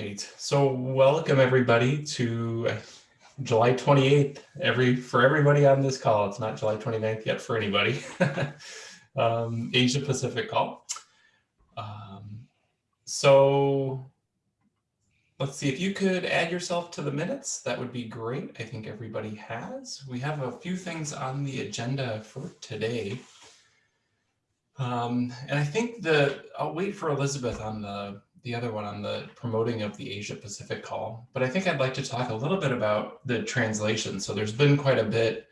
right. So welcome everybody to July 28th. Every for everybody on this call. It's not July 29th yet for anybody. um, Asia Pacific call. Um, so let's see if you could add yourself to the minutes. That would be great. I think everybody has. We have a few things on the agenda for today. Um, and I think that I'll wait for Elizabeth on the the other one on the promoting of the Asia Pacific call, but I think I'd like to talk a little bit about the translation. So there's been quite a bit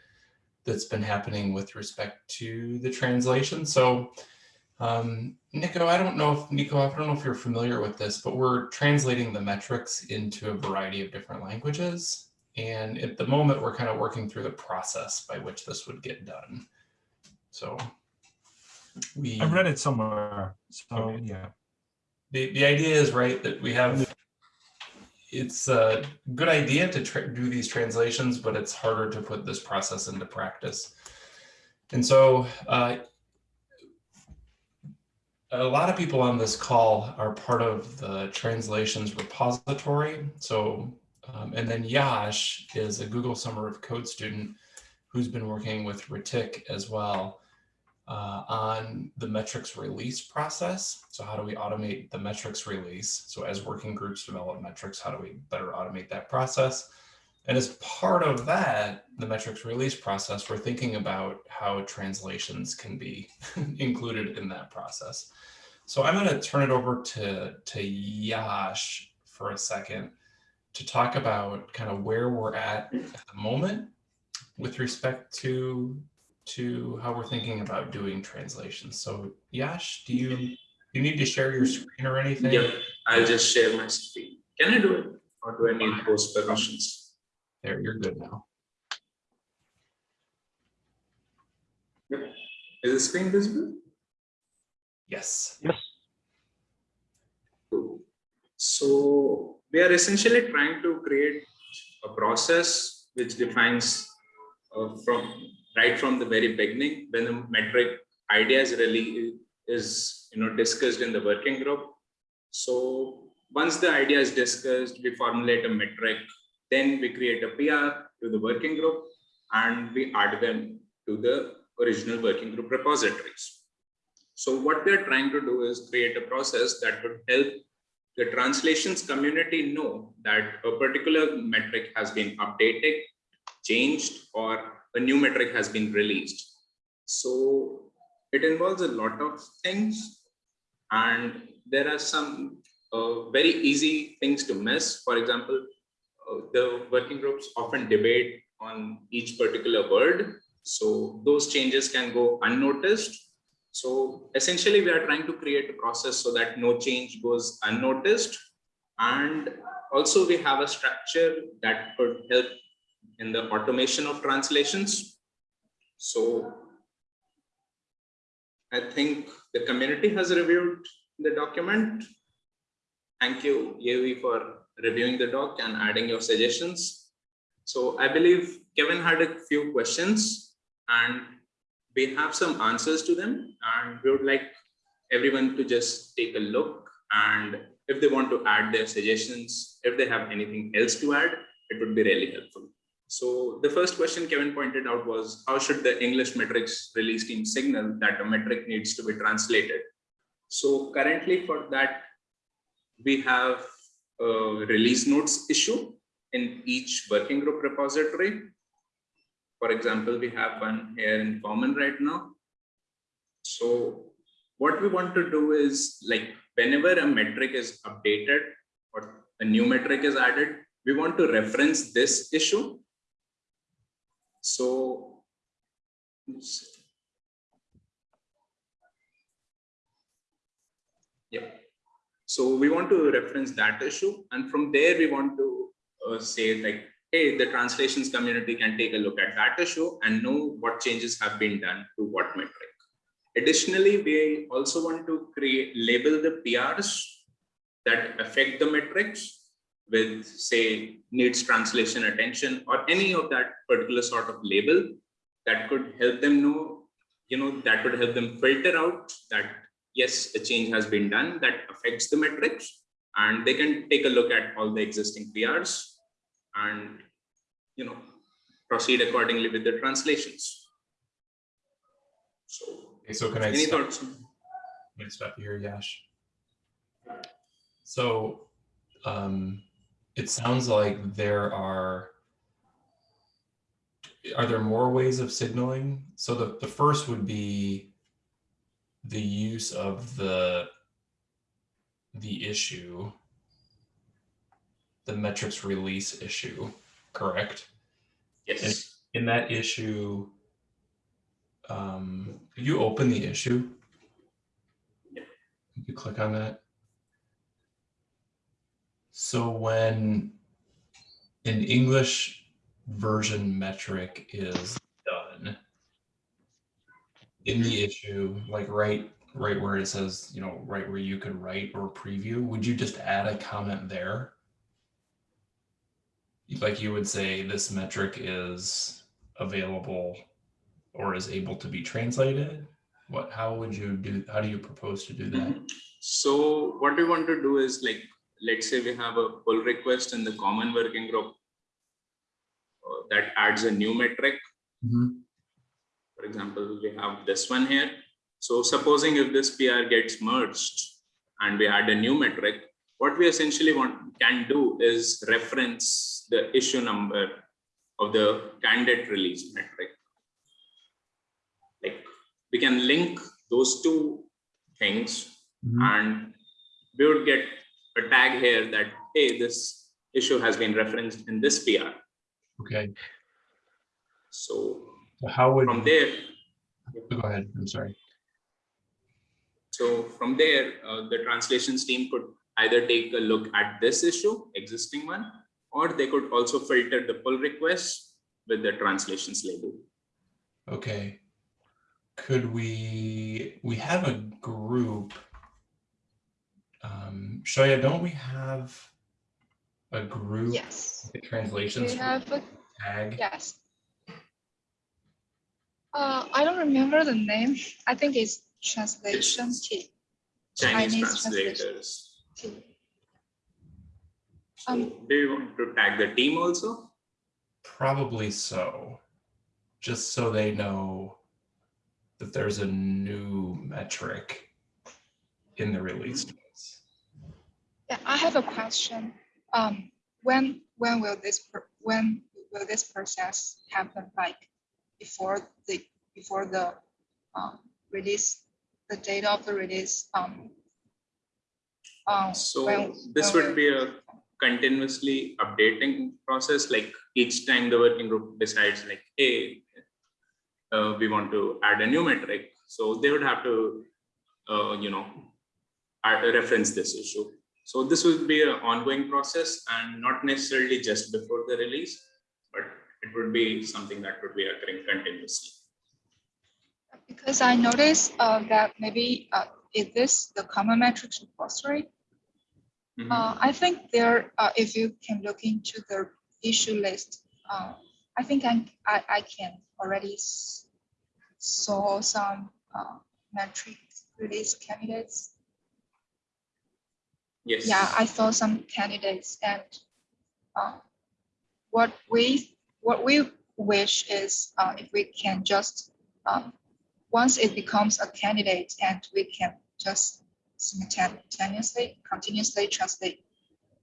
that's been happening with respect to the translation. So um, Nico, I don't know if Nico, I don't know if you're familiar with this, but we're translating the metrics into a variety of different languages. And at the moment, we're kind of working through the process by which this would get done. So we I read it somewhere. So Okay. yeah. The, the idea is right that we have it's a good idea to do these translations but it's harder to put this process into practice. And so uh, a lot of people on this call are part of the translations repository. So um, and then yash is a google summer of code student who's been working with ritik as well uh, on the metrics release process. So how do we automate the metrics release? So as working groups develop metrics, how do we better automate that process? And as part of that, the metrics release process, we're thinking about how translations can be included in that process. So I'm going to turn it over to, to Yash for a second to talk about kind of where we're at at the moment with respect to to how we're thinking about doing translations. So Yash, do you you need to share your screen or anything? Yeah, I'll just share my screen. Can I do it? Or do I need those permissions? There, you're good now. Is the screen visible? Yes. Cool. So we are essentially trying to create a process which defines uh, from right from the very beginning when the metric idea is really is you know discussed in the working group. So once the idea is discussed, we formulate a metric, then we create a PR to the working group and we add them to the original working group repositories. So what we're trying to do is create a process that would help the translations community know that a particular metric has been updated, changed, or a new metric has been released. So it involves a lot of things and there are some uh, very easy things to miss. For example, uh, the working groups often debate on each particular word. So those changes can go unnoticed so essentially, we are trying to create a process so that no change goes unnoticed. And also we have a structure that could help in the automation of translations. So I think the community has reviewed the document. Thank you, Yevi, for reviewing the doc and adding your suggestions. So I believe Kevin had a few questions and we have some answers to them and we would like everyone to just take a look and if they want to add their suggestions, if they have anything else to add, it would be really helpful. So the first question Kevin pointed out was how should the English metrics release team signal that a metric needs to be translated? So currently for that, we have a release notes issue in each working group repository for example, we have one here in common right now. So what we want to do is like whenever a metric is updated or a new metric is added, we want to reference this issue. So yeah. So we want to reference that issue and from there we want to uh, say like hey, the translations community can take a look at that issue and know what changes have been done to what metric. Additionally, we also want to create label the PRs that affect the metrics with say needs translation attention or any of that particular sort of label that could help them know, you know, that would help them filter out that yes, a change has been done that affects the metrics and they can take a look at all the existing PRs and, you know, proceed accordingly with the translations. So, Okay, so can I any stop, thoughts? can I stop here, Yash? So um, it sounds like there are are there more ways of signaling? So the, the first would be the use of the the issue, the metrics release issue, correct? Yes. In that issue, um, could you open the issue? Yeah. You click on that. So when an English version metric is done in the issue, like right right where it says, you know, right where you could write or preview, would you just add a comment there? Like you would say this metric is available or is able to be translated? What how would you do how do you propose to do that? So what we want to do is like, let's say we have a pull request in the common working group uh, that adds a new metric. For example, we have this one here. So supposing if this PR gets merged and we add a new metric, what we essentially want can do is reference the issue number of the candidate release metric. Like we can link those two things and we would get a tag here that, hey, this issue has been referenced in this PR. Okay. So So how would from there, go ahead? I'm sorry. so from there, uh, the translations team could either take a look at this issue, existing one, or they could also filter the pull requests with the translations label. Okay. Could we, we have a group. Um, Shoya, don't we have a group? Yes, The translations we have, a- tag? yes. Uh, I don't remember the name. I think it's translation team. Chinese, Chinese translators. team. So Um, do you want to tag the team also? Probably so. Just so they know that there's a new metric in the release notes. Yeah, I have a question. Um, when, when will this, when will this process happen? Like before the, before the, um, release, the date of the release, um, um, So when- this when would be a continuously updating process, like each time the working group decides like, hey, uh, we want to add a new metric. So they would have to, uh, you know, add, reference this issue. So this will be an ongoing process and not necessarily just before the release, but it would be something that would be occurring continuously. Because I noticed uh, that maybe uh, is this the common metrics repository? Mhm. Uh, I think there, uh, if you can look into the issue list, uh, I think I, I, I can already saw some uh, metric release candidates. Yes. Yeah, I saw some candidates and uh, what we what we wish is uh, if we can just um, once it becomes a candidate and we can just simultaneously continuously translate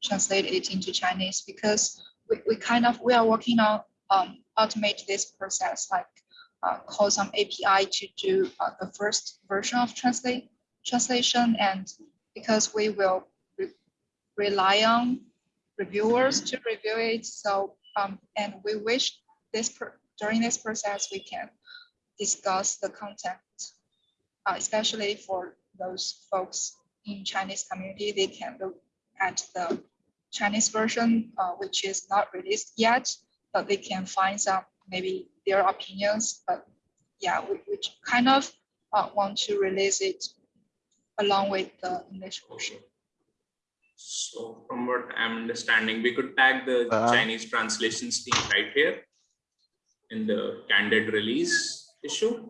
translate it into Chinese because we, we kind of we are working on um, automate this process like uh, call some API to do uh, the first version of translate translation and because we will rely on reviewers to review it. So, um, and we wish this, during this process, we can discuss the content, uh, especially for those folks in Chinese community, they can look at the Chinese version, uh, which is not released yet, but they can find some, maybe their opinions, but yeah, we, we kind of uh, want to release it along with the English version. So from what I'm understanding, we could tag the Uh-huh. Chinese translations team right here in the candid release issue.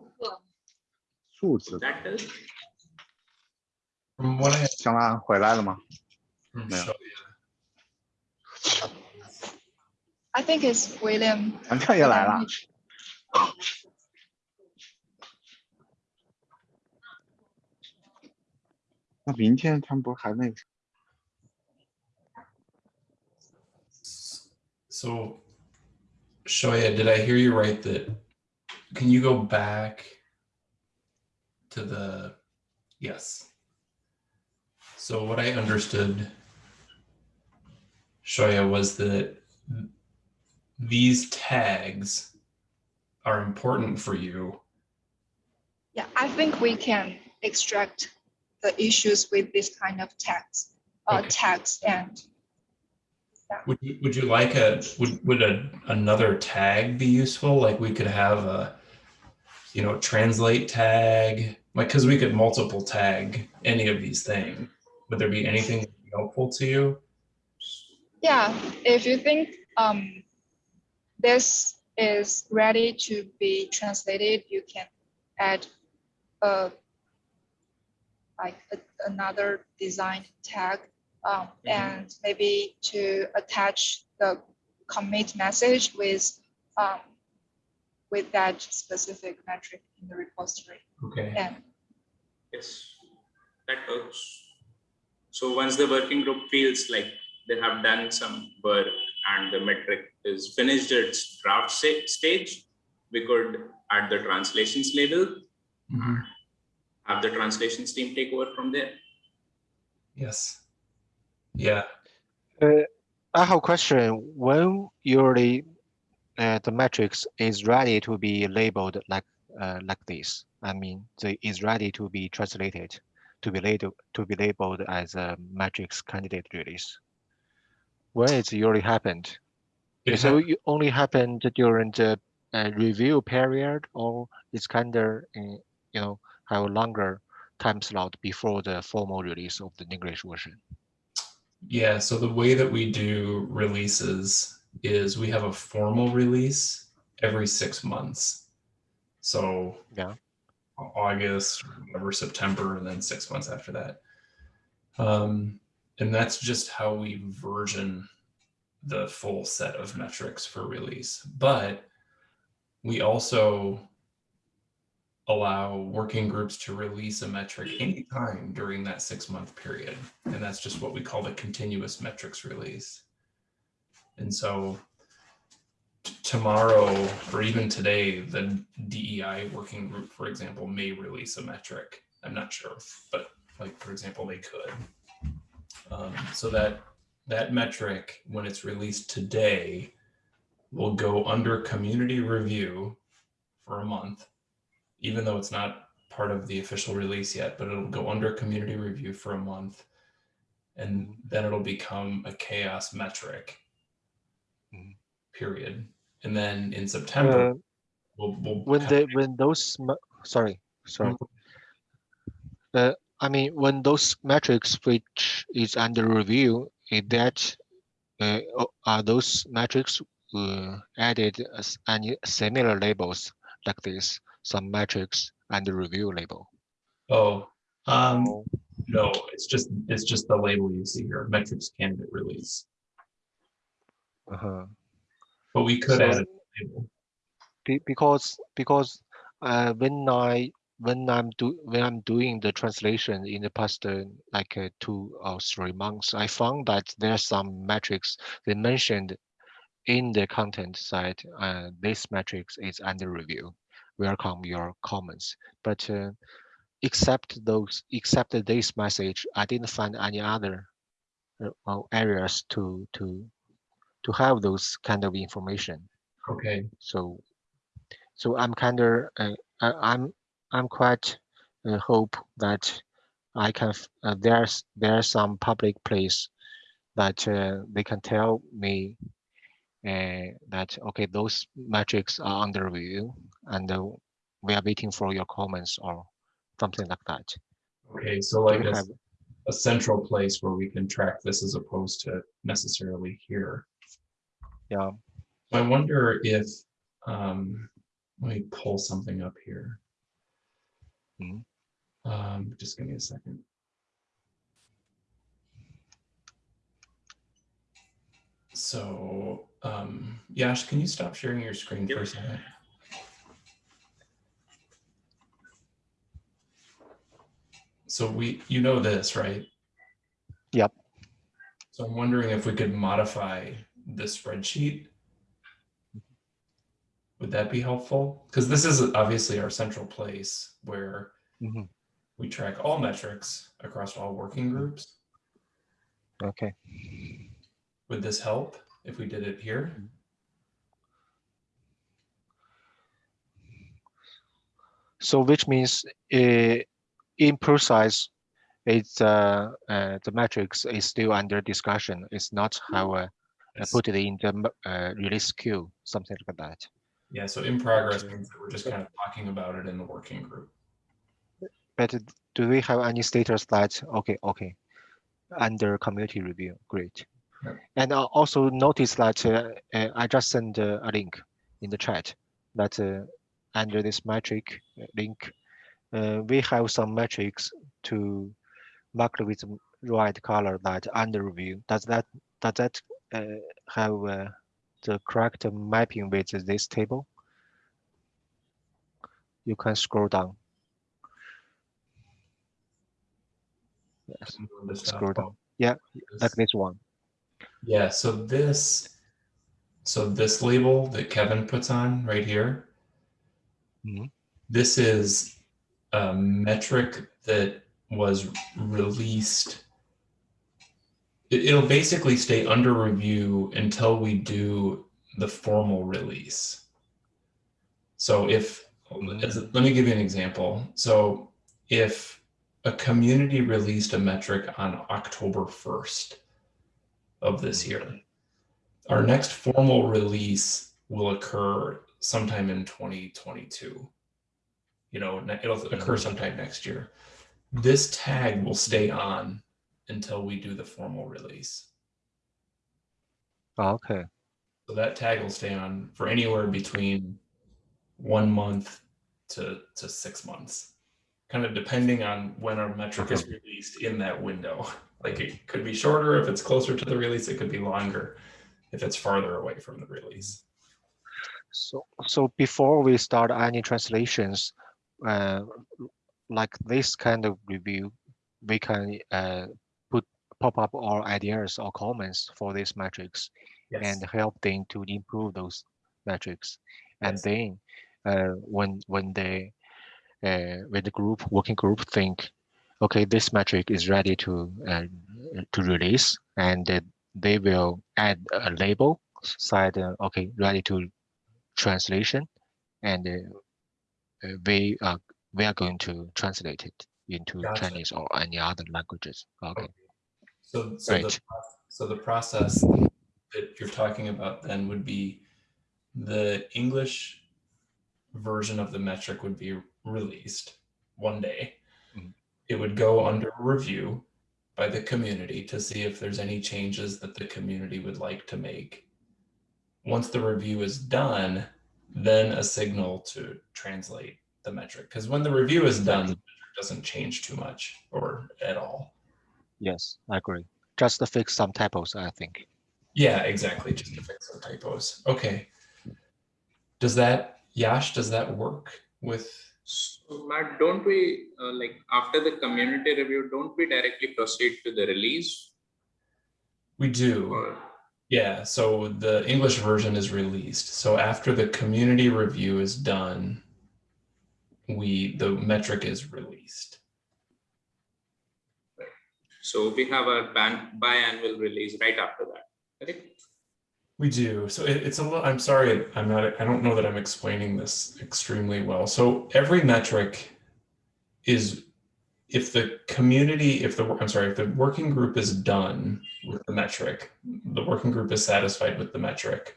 数字 That is, From what I 香兰回来了吗？ from Yeah. Shoya. I think it's William. 杨跳也来了。那明天他们不还那个？ So, Shoya, did I hear you right that, can you go back to the, yes. So what I understood, Shoya, was that these tags are important for you. Yeah, I think we can extract the issues with this kind of text, uh, Okay. text and Would you, would you like a, would, would a, another tag be useful? Like we could have a, you know, translate tag, like, cause we could multiple tag any of these things. Would there be anything helpful to you? Yeah, if you think um, this is ready to be translated, you can add a like a- another design tag um, Mhm. and maybe to attach the commit message with um, with that specific metric in the repository. Okay, And Yes, that works. So once the working group feels like they have done some work and the metric is finished its draft stage, we could add the translations label, Mhm. have the translations team take over from there. yes. Yeah, I have a question. When usually uh, the matrix is ready to be labeled like uh, like this, I mean, the is ready to be translated to be labeled to be labeled as a matrix candidate release. When it's usually happened, it so you only happened during the uh, review period, or it's kind of uh, you know have a longer time slot before the formal release of the English version. Yeah, so the way that we do releases is we have a formal release every six months. So Yeah. August, whatever, September, and then six months after that. Um, and that's just how we version the full set of metrics for release. But we also allow working groups to release a metric anytime during that six month period. And that's just what we call the continuous metrics release. And so tomorrow or even today, the DEI working group, for example, may release a metric. I'm not sure, but like, for example, they could. Um, so that that metric, when it's released today, will go under community review for a month, even though it's not part of the official release yet, but it'll go under community review for a month. And then it'll become a CHAOSS metric. Mhm. Period. And then in September, Uh, we'll, we'll when have- the when those ma- sorry sorry uh, i mean when those metrics which is under review is that uh, are those metrics uh, added as any similar labels like this some metrics under review label oh, um, no, it's just, it's just the label you see here, metrics candidate release. uh-huh. But we could So- add a label. Be- because because uh, when I when I'm do when I'm doing the translation in the past uh, like uh, two or three months, I found that there are some metrics they mentioned in the content side. Uh, this metrics is under review. Welcome your comments. But uh, except those except this message, I didn't find any other uh, areas to to to have those kind of information Okay, so so i'm kind of uh, i'm i'm quite uh, hope that i can uh, there's there's some public place that uh, they can tell me that okay those metrics are under review and uh, we are waiting for your comments or something like that okay, so like a, have- a central place where we can track this as opposed to necessarily here. yeah I wonder if, um, let me pull something up here. Mhm. Um, just give me a second. So, um, Yash, can you stop sharing your screen Yep. for a second? So we, you know this, right? Yep. So I'm wondering if we could modify this spreadsheet. Would that be helpful? Because this is obviously our central place where Mhm. we track all metrics across all working groups. Okay. Would this help if we did it here? So which means uh, in precise, it's uh, uh, the metrics is still under discussion. It's not how uh, uh, Yes. put it in the uh, release queue, something like that. Yeah, so in progress means that we're just kind of talking about it in the working group. But do we have any status that, okay, okay, under community review, great. And I also notice that uh, uh, I just sent uh, a link in the chat that uh, under this metric link, uh, we have some metrics to mark with red color that under review. Does that, does that uh, have uh, the correct mapping with this table? You can scroll down. Yes, scroll down. Yeah, like this one. Yeah, so this, so this label that Kevin puts on right here, Mhm. this is a metric that was released. It- It'll basically stay under review until we do the formal release. So if, let me give you an example. So if a community released a metric on October 1st, of this year. Our next formal release will occur sometime in 2022. You know, it'll occur sometime next year. This tag will stay on until we do the formal release. Ah, Okay, So that tag will stay on for anywhere between one month to, to six months, kind of depending on when our metric is released in that window. Like it could be shorter if it's closer to the release, it could be longer if it's farther away from the release. so so before we start any translations, uh, like this kind of review, we can uh, put pop up our ideas or comments for these metrics Yes. and help them to improve those metrics. And Yes. then uh, when when they uh, when the group working group think, okay, this metric is ready to uh, to release, and uh, they will add a label side, uh, okay, ready to translation, and uh, we are we are going to translate it into Gotcha. Chinese or any other languages. Okay, So, so the, Right. proc- so the process that you're talking about then would be the English version of the metric would be released one day. It would go mm-hmm. under review by the community to see if there's any changes that the community would like to make. Once the review is done, then a signal to translate the metric. Because when the review is done, the metric doesn't change too much or at all. yes, I agree. Just to fix some typos, I think. Yeah, exactly. Just to fix some typos. Okay. Does that, Yash, does that work with? So Matt, don't we, uh, like, after the community review, don't we directly proceed to the release? We do. Or, Yeah. So the English version is released. So after the community review is done, we, the metric is released. so we have a ban, biannual release right after that, correct? We do. So it, it's a little, I'm sorry, I'm not, I don't know that I'm explaining this extremely well. So every metric is if the community, if the, I'm sorry, if the working group is done with the metric, the working group is satisfied with the metric.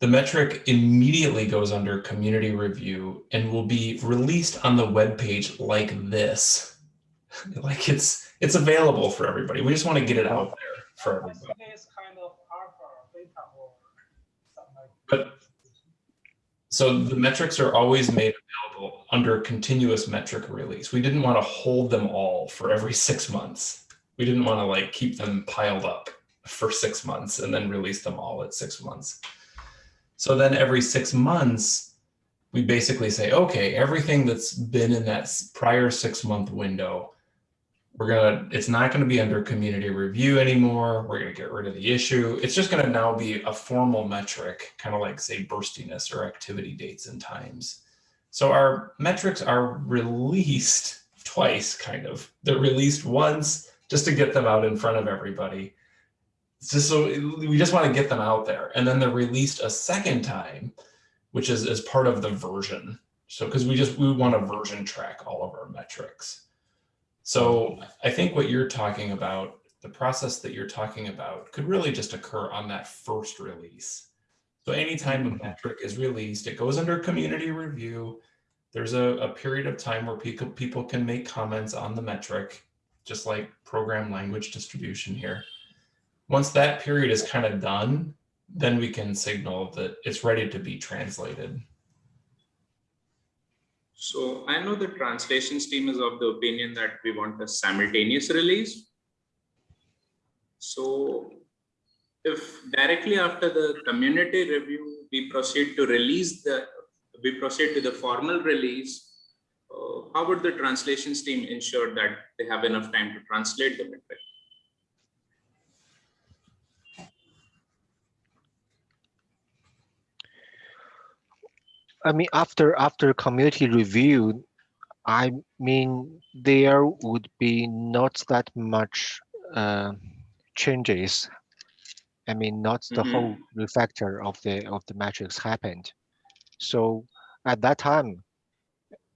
The metric immediately goes under community review and will be released on the web page like this. like it's it's available for everybody. We just want to get it out there for everybody alpha, beta, or something like. But so the metrics are always made available under continuous metric release. We didn't want to hold them all for every six months. We didn't want to like keep them piled up for six months and then release them all at six months. So then every six months, we basically say, okay, everything that's been in that prior six month window, we're gonna, it's not gonna be under community review anymore. We're gonna get rid of the issue. It's just gonna now be a formal metric, kind of like say burstiness or activity dates and times. So our metrics are released twice, kind of. They're released once just to get them out in front of everybody. It's just so we just want to get them out there. And then they're released a second time, which is as part of the version. So because we just we want to version track all of our metrics. So I think what you're talking about, the process that you're talking about could really just occur on that first release. So anytime a mm-hmm. metric is released, it goes under community review. There's a, a period of time where people, people can make comments on the metric, just like program language distribution here. Once that period is kind of done, then we can signal that it's ready to be translated. So I know the translations team is of the opinion that we want a simultaneous release. So if directly after the community review, we proceed to release the, we proceed to the formal release, uh, how would the translations team ensure that they have enough time to translate the metric? I mean, after after community review, I mean there would be not that much uh, changes. I mean, not the whole refactor of the of the metrics happened. So at that time,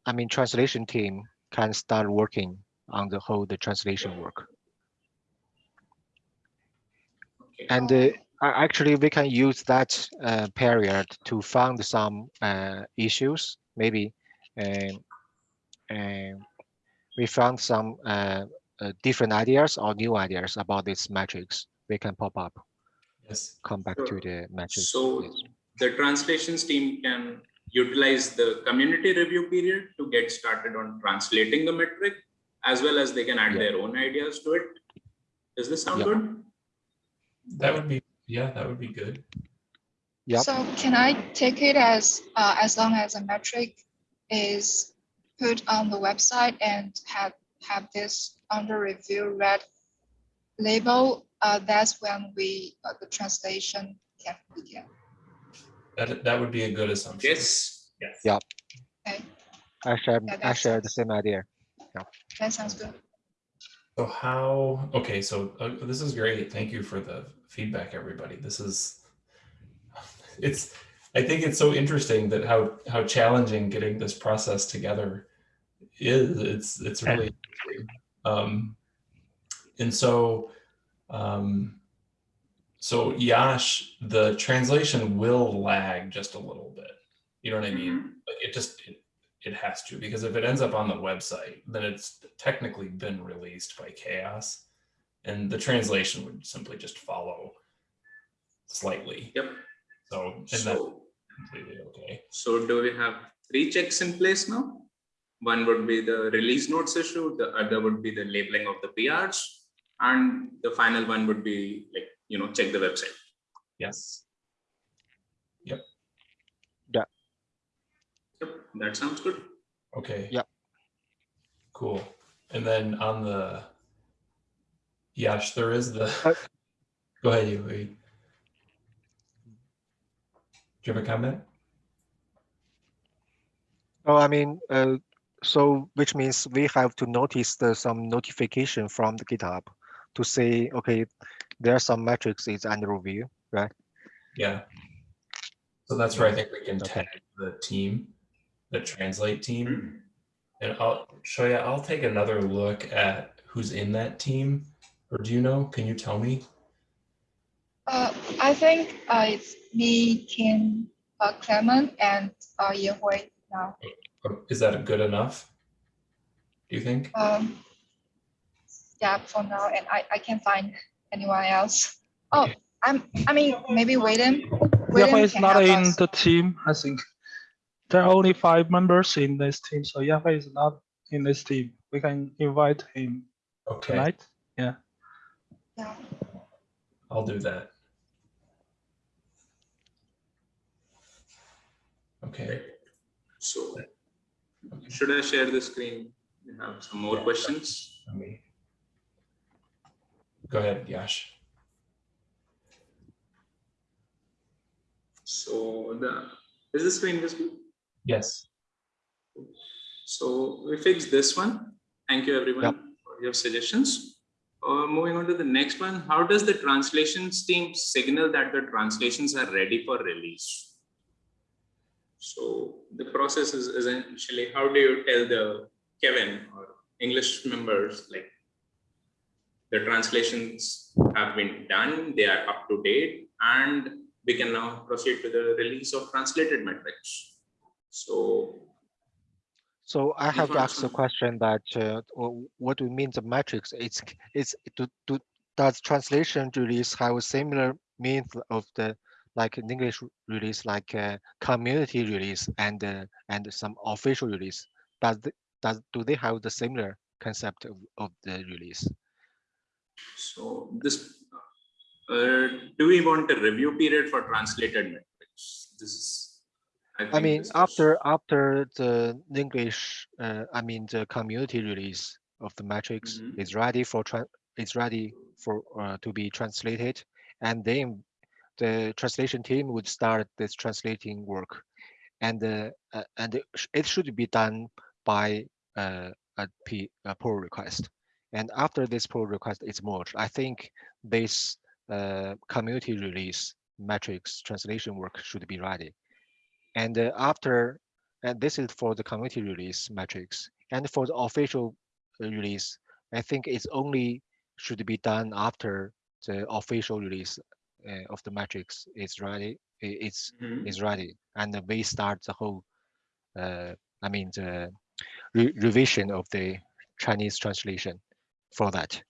I mean, translation team can start working on the whole the translation work. Okay. And uh, actually, we can use that uh, period to find some uh, issues. Maybe um, um, we found some uh, uh, different ideas or new ideas about these metrics. We can pop up, Yes. come back to the metrics. So yes. the translations team can utilize the community review period to get started on translating the metric, as well as they can add Yeah. their own ideas to it. Does this sound Yeah. good? That would be, yeah, that would be good. Yep. So can I take it as, uh, as long as a metric is put on the website and have, have this under review red label, uh, that's when we, uh, the translation can begin. That, that would be a good assumption. Yes. Yes. Yeah. Okay, I share, Yeah, I share the same idea. Yeah. That sounds good. So how, okay, so uh, this is great. Thank you for the feedback, everybody. This is, it's, I think it's so interesting that how, how challenging getting this process together is. It's, it's really, um, and so, um, so Yash, the translation will lag just a little bit. You know what I mean? Mhm. like it just it, it has to because if it ends up on the website then it's technically been released by CHAOSS and the translation would simply just follow slightly Yep. so and that's So, completely okay so do we have three checks in place now? One would be the release notes issue, the other would be the labeling of the PRs, and the final one would be like, you know, check the website. yes Yep, Yeah. that sounds good. okay Yep. cool and then on the Yash, there is the Uh, go ahead you do you have a comment Oh, I mean, uh, so which means we have to notice the, some notification from the GitHub to say, okay, there are some metrics is under review, right? Yeah. So that's where I think we can Okay. tag the team, the translate team. Mhm. And I'll show you, I'll take another look at who's in that team. Or do you know? Can you tell me? Uh, I think, uh, it's me, Kim, uh, Clement and, uh, Yehui now. Is that good enough? Do you think? Um, yeah, for now, and I, I can't find anyone else. Oh, Okay. I'm, I mean, maybe Wayden. Yahweh Wayden is not in us. the team, I think. There are only five members in this team, so Yahweh is not in this team. We can invite him Okay. tonight. Yeah, I'll do that. Okay. So should I share the screen? We have some more Yeah. questions? Let me. Go ahead, Yash. So the, is the screen visible? Yes. So we fixed this one. Thank you everyone for your suggestions. Uh, moving on to the next one, how does the translations team signal that the translations are ready for release? So the process is essentially, how do you tell the Kevin or English members like the translations have been done, they are up to date, and we can now proceed to the release of translated metrics. So So I have to ask the question that uh, what do you mean the metrics? It's it's do, do does translation release have a similar means of the like in English release like uh, community release and uh, and some official release? Does the, does do they have the similar concept of, of the release? So this, uh, do we want a review period for translated metrics? This is. I think mean, after after the English, uh, I mean the community release of the metrics Mhm. is ready for is ready for uh, to be translated, and then the translation team would start this translating work, and uh, uh, and it, should be done by uh, a p a pull request, and after this pull request is merged, I think this uh, community release metrics translation work should be ready. And uh, after, and this is for the community release metrics. And for the official uh, release, I think it's only should be done after the official release uh, of the metrics is ready. It's Mhm. is ready, and we start the whole. Uh, I mean the re revision of the Chinese translation for that.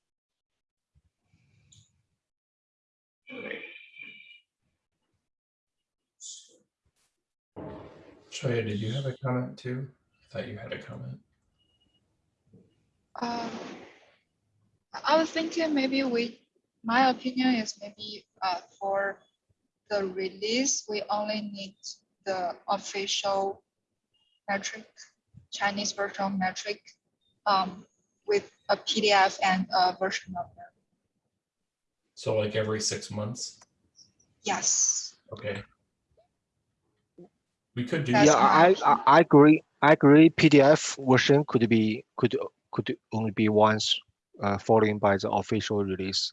Shoya, did you have a comment too? I thought you had a comment. Um, I was thinking maybe we, my opinion is maybe uh, for the release, we only need the official metric, Chinese version metric um, with a PDF and a version number. So like every six months? Yes. Okay. We could do. That's yeah. I, I I agree. I agree. PDF version could be could could only be once uh, following by the official release.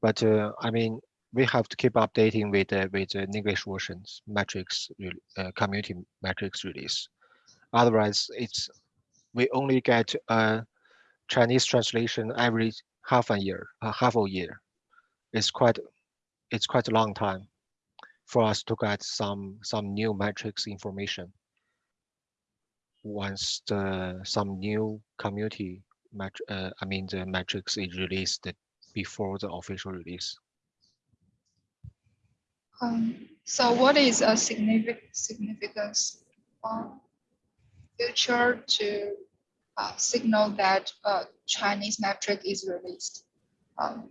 But uh, I mean, we have to keep updating with the with the English versions metrics uh, community metrics release. Otherwise, it's we only get a Chinese translation every half a year, uh, half a year. It's quite it's quite a long time for us to get some some new metrics information once the some new community met, uh, I mean the metrics is released before the official release. Um, so what is a significant significance um, future to uh, signal that uh, Chinese metric is released? Um,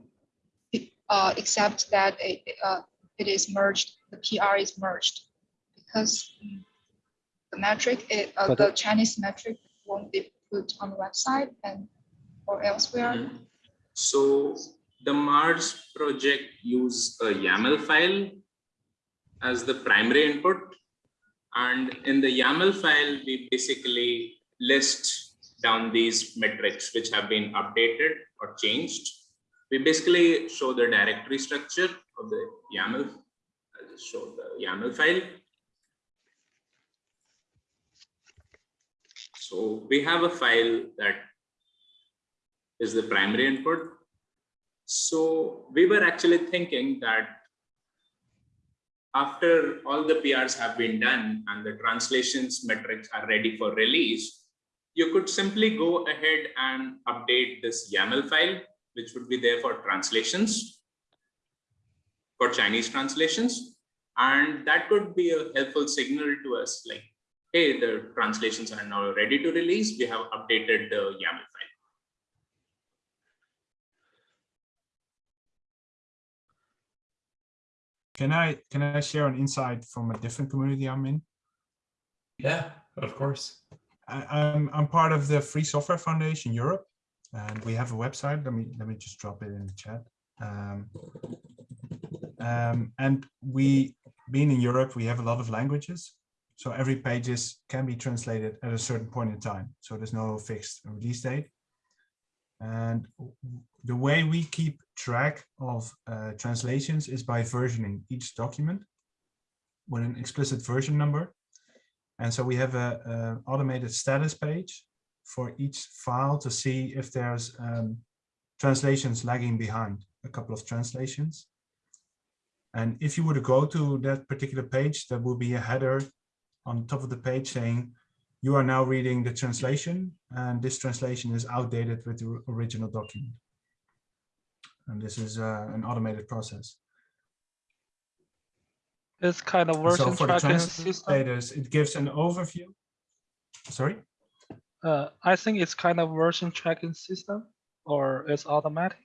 uh, except that it, uh, it is merged, the PR is merged because the metric, it, uh, the the- Chinese metric won't be put on the website and or elsewhere. Mhm. So the Mars project use a YAML file as the primary input. And in the YAML file, we basically list down these metrics which have been updated or changed. We basically show the directory structure of the YAML. Show the YAML file. So we have a file that is the primary input. So we were actually thinking that after all the PRs have been done and the translations metrics are ready for release, you could simply go ahead and update this YAML file, which would be there for translations, for Chinese translations. And that could be a helpful signal to us like, hey, the translations are now ready to release. We have updated the YAML file. Can I can I share an insight from a different community I'm in? Yeah, of course. I, I'm I'm part of the Free Software Foundation Europe, and we have a website. Let me let me just drop it in the chat. Um, um, and we, being in Europe, we have a lot of languages. So every pages can be translated at a certain point in time. So there's no fixed release date. And the way we keep track of uh, translations is by versioning each document with an explicit version number. And so we have a, a automated status page for each file to see if there's um, translations lagging behind a couple of translations. And if you were to go to that particular page, there will be a header on top of the page saying, you are now reading the translation and this translation is outdated with the original document. And this is uh, an automated process. It's kind of So version for the tracking system. translators, it gives an overview. Sorry? Uh, I think it's kind of version tracking system or it's automatic.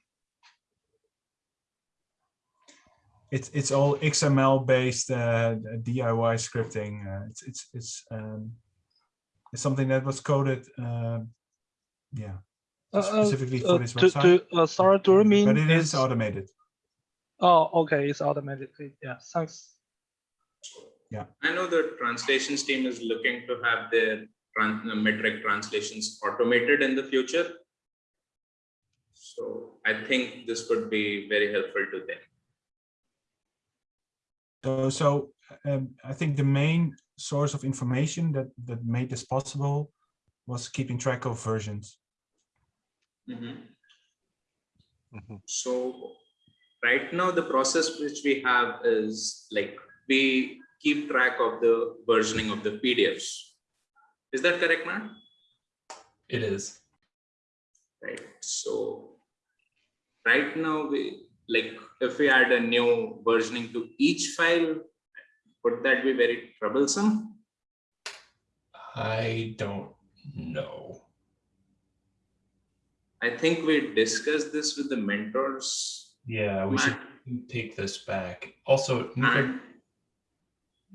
It's it's all XML based uh, DIY scripting. Uh, it's it's it's um, it's something that was coded, uh, yeah, Uh, uh, specifically uh, for this to- website. to- uh, Sorry, do you mean? But it is automated. Oh, okay, it's automated. Yeah, thanks. Yeah. I know the translations team is looking to have their tran- uh, metric translations automated in the future. So I think this could be very helpful to them. So, so um, I think the main source of information that that made this possible was keeping track of versions. Mhm. Mhm. So right now, the process which we have is like we keep track of the versioning of the PDFs. Is that correct, Matt? It is. Right, so right now we like if we add a new versioning to each file, would that be very troublesome? I don't know. I think we discussed this with the mentors. Yeah, we should take this back. Also, Nico,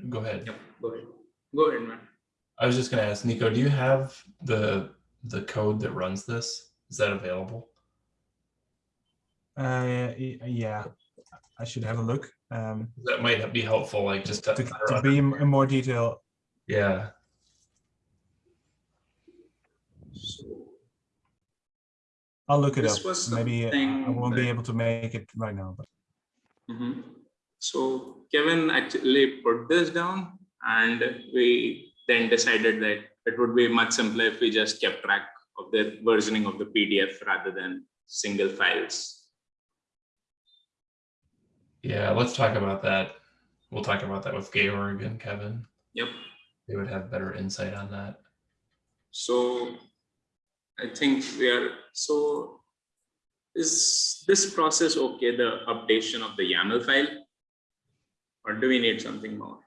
go ahead. Yep, go ahead. Go ahead, man. I was just gonna ask Nico, do you have the the code that runs this? Is that available? Uh, yeah, I should have a look um, That might be helpful, like just to, to, to be in in more detail. yeah. So I'll look it This up. was Maybe I- I won't be able to make it right now, but Mhm. So Kevin actually put this down and we then decided that it would be much simpler if we just kept track of the versioning of the PDF rather than single files. Yeah, let's talk about that. We'll talk about that with Georg and Kevin. Yep. They would have better insight on that. So I think we are, so is this process okay, the updation of the YAML file? Or do we need something more?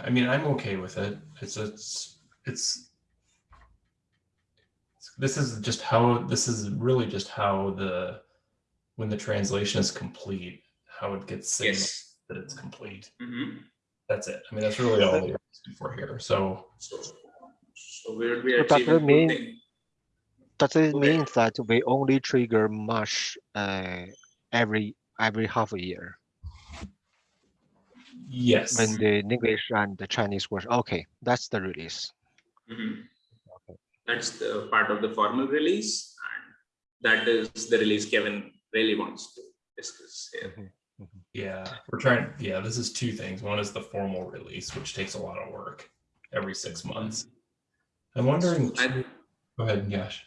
I mean, I'm okay with it. It's it's it's this is just how this is really just how the when the translation is complete, how it gets signaled Yes. that it's complete. Mhm. That's it. I mean, that's really all we're asking for here. So So, so we would be So does achieving it two mean- Does it Okay. mean that we only trigger mush uh, every every half a year yes, when the English and the Chinese version? Okay, that's the release. Mhm. That's the part of the formal release and that is the release Kevin really wants to discuss here. yeah, we're trying. Yeah, this is two things. One is the formal release, which takes a lot of work every six months. I'm wondering. I- go ahead, Yash.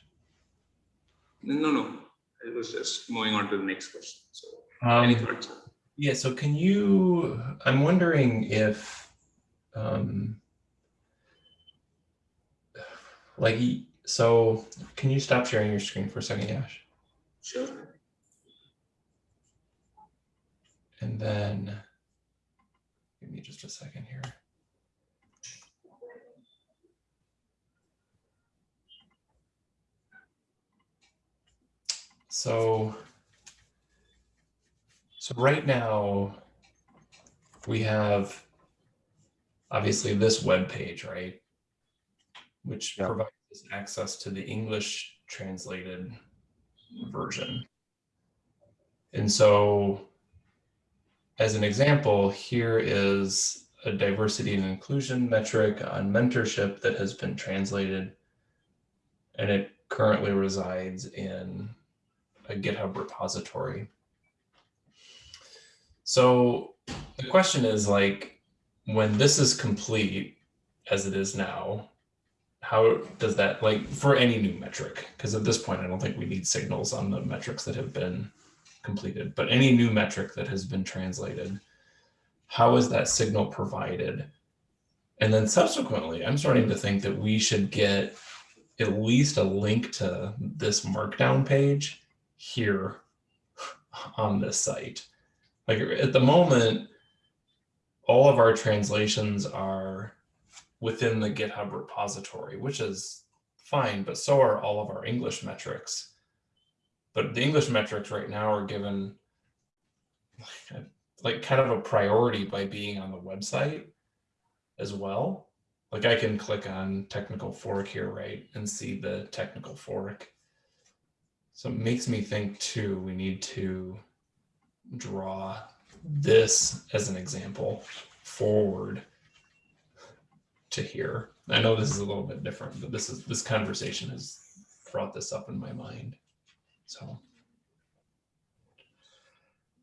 No, no, I was just moving on to the next question. So Um, any thoughts? Yeah, so can you, I'm wondering if, um, like, so can you stop sharing your screen for a second, Yash? Sure. And then, give me just a second here. So So right now, we have obviously this web page, right? Which Yeah. provides access to the English translated version. And so as an example, here is a diversity and inclusion metric on mentorship that has been translated and it currently resides in a GitHub repository. So the question is like, when this is complete, as it is now, how does that like for any new metric? Because at this point, I don't think we need signals on the metrics that have been completed, but any new metric that has been translated, how is that signal provided? And then subsequently, I'm starting to think that we should get at least a link to this markdown page here on this site. Like at the moment, all of our translations are within the GitHub repository, which is fine, but so are all of our English metrics. But the English metrics right now are given like kind of a priority by being on the website as well. Like I can click on technical fork here, right, and see the technical fork. So it makes me think too, we need to draw this as an example forward to hear. I know this is a little bit different, but this is this conversation has brought this up in my mind. So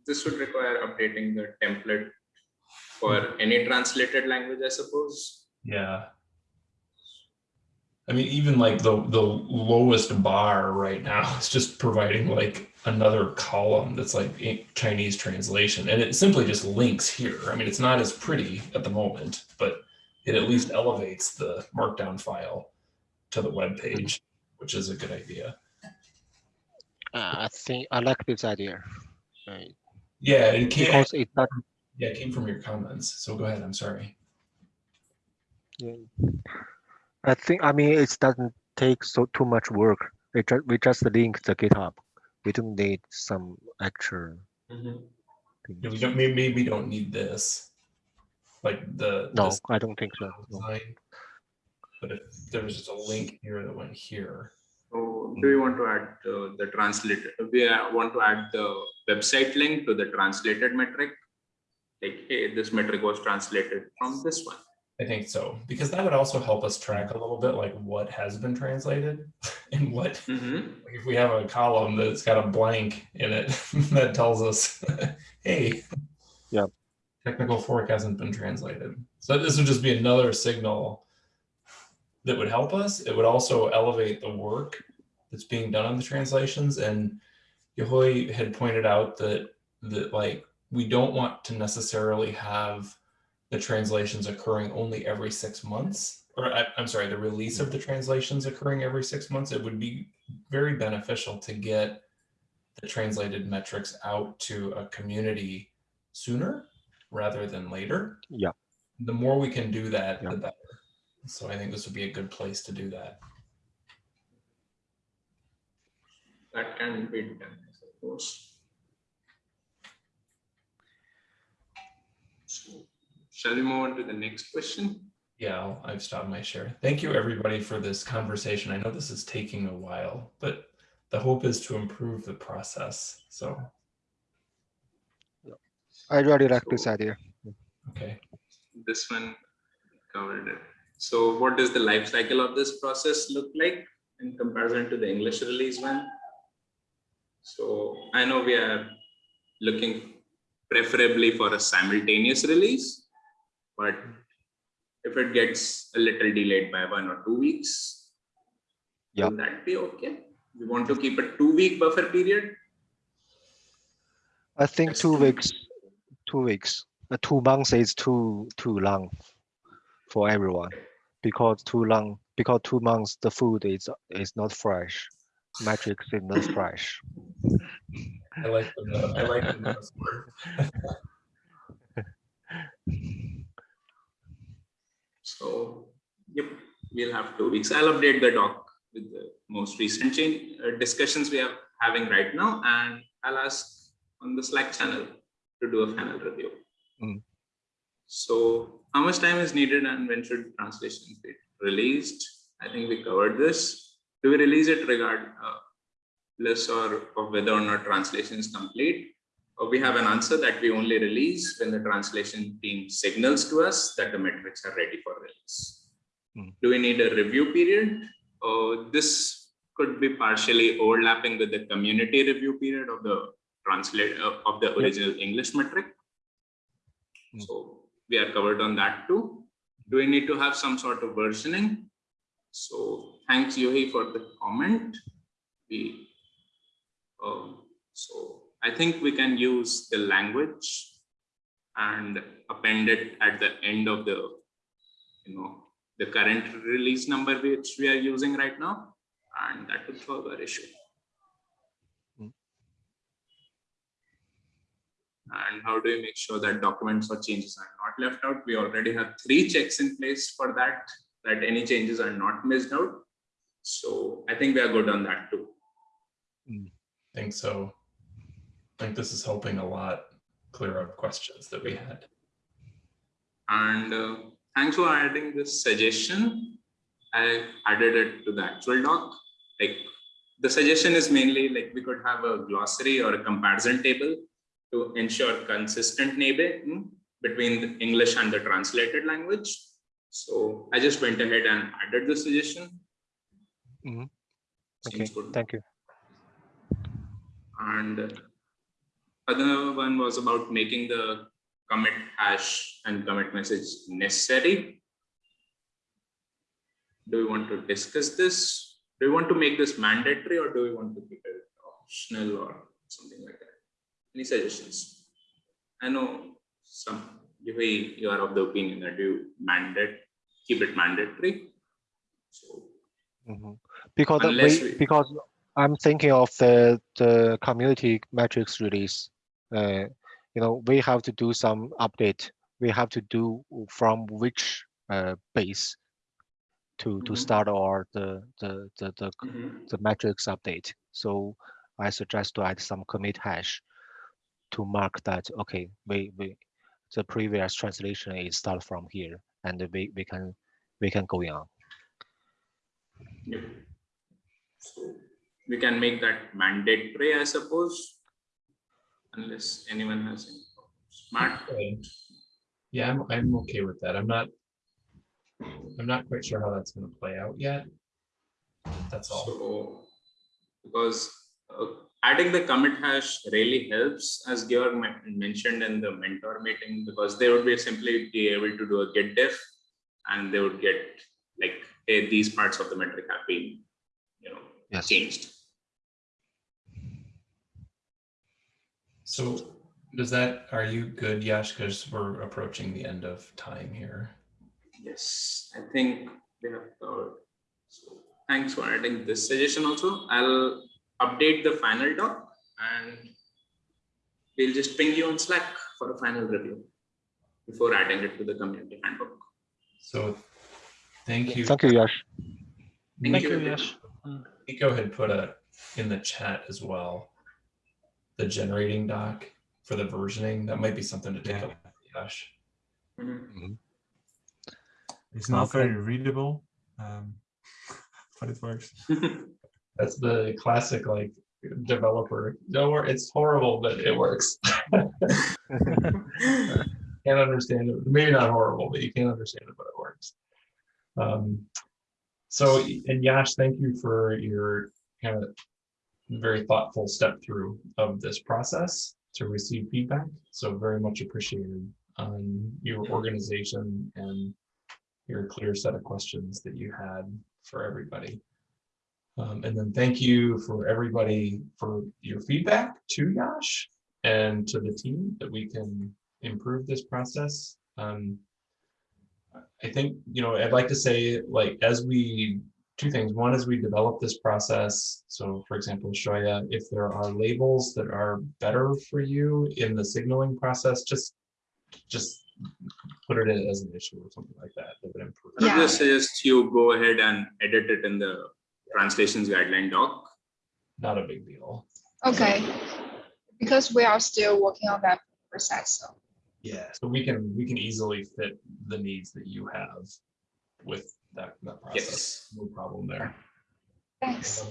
This would require updating the template for any translated language, I suppose. yeah. I mean, even like the the lowest bar right now is just providing like another column that's like Chinese translation, and it simply just links here. I mean, it's not as pretty at the moment, but it at least elevates the markdown file to the web page, which is a good idea. Uh, I think I like this idea. Right. Yeah, it came, Because it does yeah, it came from your comments. So go ahead. I'm sorry. Yeah. I think, I mean, it doesn't take so too much work. We just, we just link the GitHub. We don't need some extra Yeah, we don't, maybe, maybe we don't need this, like the No, this I don't think so. no. design. But if there was just a link here that went here, So do you want to add uh, the translated, we uh, want to add the website link to the translated metric? Like, hey, this metric was translated from this one. I think so, because that would also help us track a little bit like what has been translated and what, Mhm. if we have a column that's got a blank in it, that tells us, hey. Yep. Technical fork hasn't been translated. So this would just be another signal that would help us. It would also elevate the work that's being done on the translations. And Yohoi had pointed out that, that like, we don't want to necessarily have the translations occurring only every six months, or I, I'm sorry, the release of the translations occurring every six months. It would be very beneficial to get the translated metrics out to a community sooner rather than later. Yeah. The more we can do that, Yeah. the better. So I think this would be a good place to do that. That can be done, of course. So, Shall we move on to the next question? Yeah, I'll- I've stopped my share. Thank you, everybody, for this conversation. I know this is taking a while, but the hope is to improve the process. So, I really like this idea. okay. This one covered it. So what does the life cycle of this process look like in comparison to the English release one? So I know we are looking preferably for a simultaneous release, but if it gets a little delayed by one or two weeks, Yeah. will that be okay? We want to keep a two-week buffer period? I think That's two weeks, two weeks, uh, two months is too too long for everyone because too long because two months the food is is not fresh, matrix is not fresh. I like the, I like the. So, yep, we'll have two weeks. I'll update the doc with the most recent change uh, discussions we are having right now, and I'll ask on the Slack channel to do a final review. Mm. So how much time is needed and when should translations be released? I think we covered this. Do we release it regardless or of whether or not translation is complete? Or we have an answer that we only release when the translation team signals to us that the metrics are ready for release. Mm. Do we need a review period? Oh, this could be partially overlapping with the community review period of the translate uh, of the original English metric. Mm. So we are covered on that too. Do we need to have some sort of versioning? So thanks Yohi for the comment. We, um, so I think we can use the language and append it at the end of the, you know, the current release number which we are using right now, and that would solve our issue. And how do we make sure that documents or changes are not left out? We already have three checks in place for that, that any changes are not missed out. So I think we are good on that too. I think so. I think this is helping a lot clear up questions that we had. And uh, thanks for adding this suggestion. I added it to the actual doc. Like the suggestion is mainly like we could have a glossary or a comparison table to ensure consistent naming between the English and the translated language. So I just went ahead and added the suggestion. Mhm. Okay, good. thank you. And uh, other one was about making the commit hash and commit message necessary. Do we want to discuss this? Do we want to make this mandatory or do we want to keep it optional or something like that? Any suggestions? I know some, you you are of the opinion that you mandate, keep it mandatory. So Mhm. Because we, we- because I'm thinking of the the community metrics release. Uh, you know, we have to do some update. We have to do from which uh, base to to Mhm. start our the the the the mhm. the metrics update. So I suggest to add some commit hash to mark that, okay, we, we, the previous translation is start from here and we, we can, we can go on. Yep. So we can make that mandatory, I suppose. Unless anyone has any problems. Matt, Okay. Yeah, I'm, I'm okay with that. I'm not, I'm not quite sure how that's gonna play out yet. That's all. so because uh, adding the commit hash really helps, as Georg mentioned in the mentor meeting, because they would be simply be able to do a git diff and they would get like, hey, these parts of the metric have been, you know, Yes. changed. So does that, are you good, Yash? Because we're approaching the end of time here. Yes, I think we have covered. So thanks for adding this suggestion also. I'll update the final doc and we'll just ping you on Slack for a final review before adding it to the community handbook. So thank you. Thank you, Yash. Thank you, everyone. Yash. You Go ahead, and put a in the chat as well. The generating doc for the versioning, that might be something to take Yeah. up, Yash. Mhm. It's not Okay. very readable, um, but it works. That's the classic like developer. No, wor- it's horrible, but it works. Can't understand it. Maybe not horrible, but you can't understand it, but it works. Um, so, and Yash, thank you for your kind of very thoughtful step through of this process to receive feedback. So very much appreciated on your organization and your clear set of questions that you had for everybody. Um, and then thank you for everybody for your feedback to Yash and to the team that we can improve this process. Um, I think, you know, I'd like to say like, as we, two things, one is we develop this process. So for example, Shoya, if there are labels that are better for you in the signaling process, just, just put it in as an issue or something like that, that would improve. I just suggest you go ahead and edit it in the translations guideline doc. Not a big deal. Okay. Because we are still working on that process. So Yeah, so we can, we can easily fit the needs that you have with that, that process. Yes. No problem there. thanks.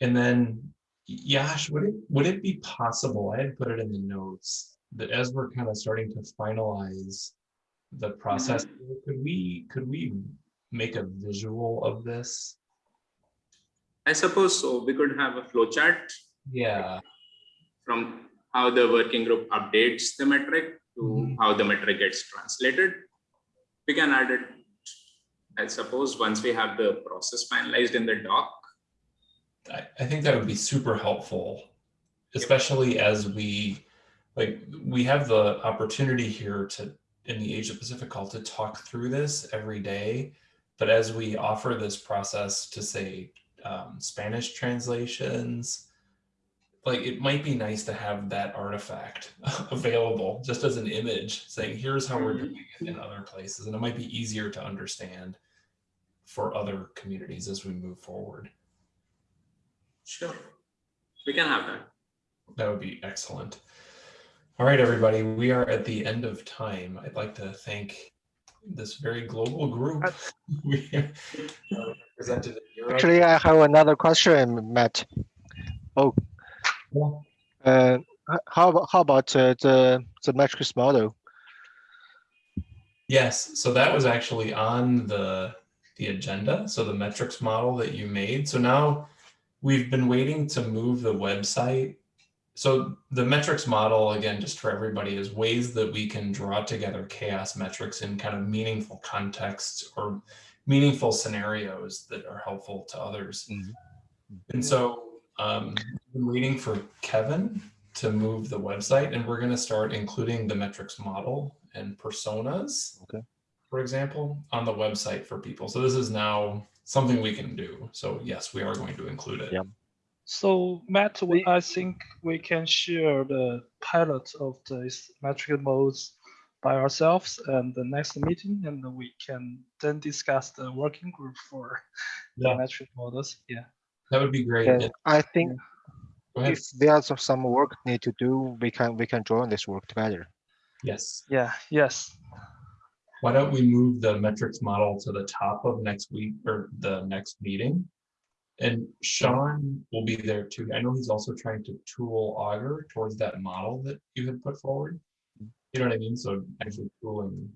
And then, Yash, would it, would it be possible, I had put it in the notes, that as we're kind of starting to finalize the process, mm-hmm. could we, could we make a visual of this? I suppose so. We could have a flow chart Yeah, from how the working group updates the metric to Mhm. how the metric gets translated. We can add it, I suppose, once we have the process finalized in the doc. I, I think that would be super helpful, especially as we, like, we have the opportunity here to, in the Asia Pacific call, to talk through this every day. But as we offer this process to say um, Spanish translations, like it might be nice to have that artifact available just as an image saying, here's how we're Mhm. doing it in other places. And it might be easier to understand for other communities as we move forward. Sure. We can have that. That would be excellent. All right, everybody, we are at the end of time. I'd like to thank this very global group. We are represented in Europe. Actually, I have another question, Matt. Oh, Uh, how about how about uh, the the matrix model? Yes, so that was actually on the the agenda. So the metrics model that you made. So now we've been waiting to move the website. So the metrics model, again, just for everybody, is ways that we can draw together CHAOSS metrics in kind of meaningful contexts or meaningful scenarios that are helpful to others. Mhm. And so um, we've been waiting for Kevin to move the website and we're going to start including the metrics model and personas, Okay. for example, on the website for people. So this is now something we can do. So yes, we are going to include it. Yeah. So Matt, we, I think we can share the pilot of this metric modes by ourselves and the next meeting, and we can then discuss the working group for the Yeah. metric models. Yeah. That would be great. Yeah, I think Go if there's some work need to do, we can we can join this work together. Yes. Yeah. Yes. Why don't we move the metrics model to the top of next week or the next meeting? And Sean will be there too. I know he's also trying to tool Augur towards that model that you had put forward. You know what I mean? So actually tooling,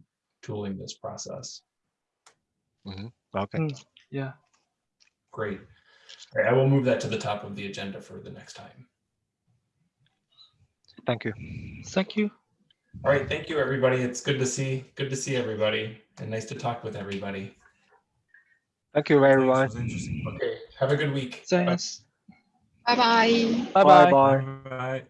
tooling this process. Okay. Mm. Yeah. Great. All right, I will move that to the top of the agenda for the next time. Thank you. Thank you. All right, thank you, everybody. It's good to see, good to see everybody and nice to talk with everybody. Thank you, Thanks, everyone. interesting. Okay, have a good week. Bye. Thanks. Bye bye. Bye bye. Bye. Bye.